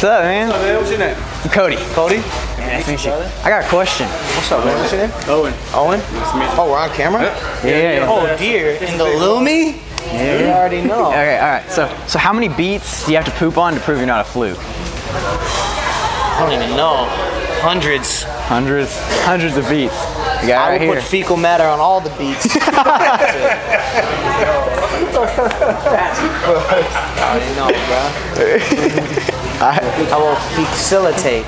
What's up, man? What's up, man? What's your name? I'm Cody. Cody? Nice to meet you. I got a question. What's up, man? What's your name? Owen. Owen? Oh, we're on camera? Yeah, yeah, yeah. Oh, dear. In the Lumi? Yeah. You already know. Okay, all right. So, so how many beats do you have to poop on to prove you're not a fluke? I don't even know. Hundreds. Hundreds, hundreds of beats. You got I right would here. put fecal matter on all the beats. I already know, bro. I will facilitate.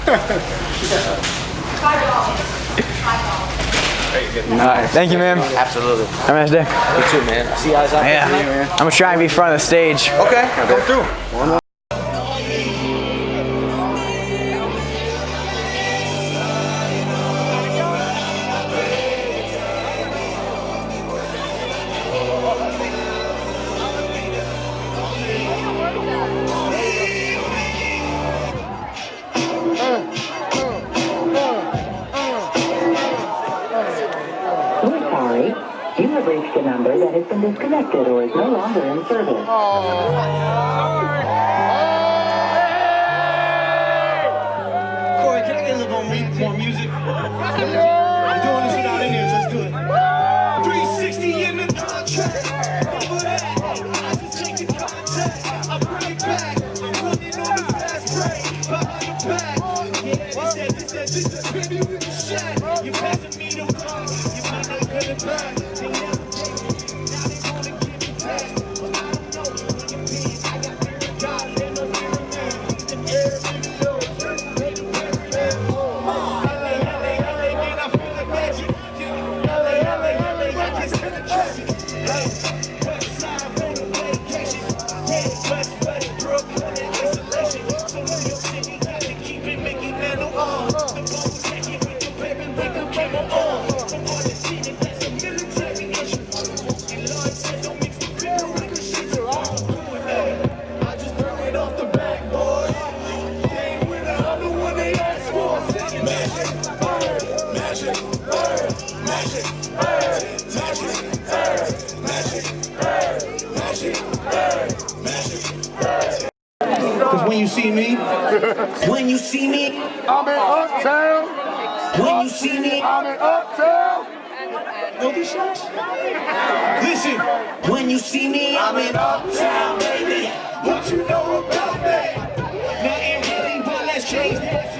All right, thank you, man. Absolutely. Have a nice day. You too, man. See you guys out Yeah, there. I'm gonna try and be front of the stage. Okay, come through. Sorry. You have reached a number that has been disconnected or is no longer in service. Oh, Corey, can I get a little more, mu- more music? We're doing this without Indians, let's do it. 360 in the contract. Over that, I just take the contact. I bring it back. I'm running on the fast break. Behind the back. Yeah, this that, this that, this that, baby with the shot. You passing me the ball. Because when you see me, when you see me, I'm in uptown. When you see me, I'm in uptown. No these shots? Listen, when you see me, I'm in uptown, baby. What you know about me? Nothing really, but let's change that.